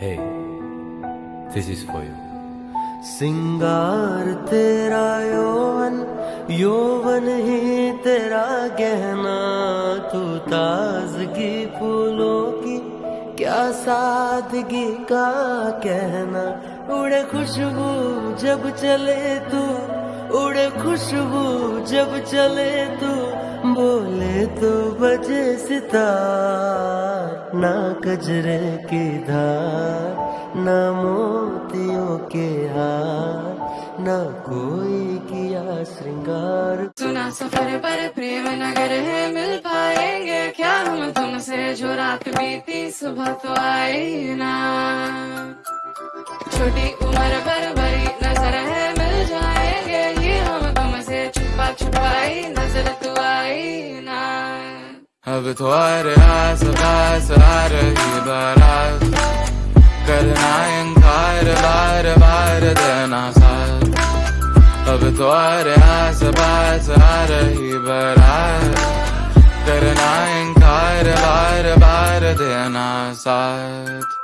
Hey, this is for you. सिंगार तेरा यौवन यौवन ही तेरा गहना तू ताजगी फूलों की क्या सादगी का कहना उड़े खुशबू जब चले तू उड़े खुशबू जब चले तू बोले तो बजे सितार ना कजरे की धार, ना मोतियों के हार, ना कोई किया श्रृंगार। सुना सफ़र पर प्रेम नगर है, मिल पाएँगे क्या हम तुमसे? जो रात बीती सुबह तो आई ना। छोटी अब तो आ रहा सब पास आ रही बारात करना इनकार बार बार देना साथ अब तो आ रहा सब पास आ रही बारात करना इनकार बार बार देना साथ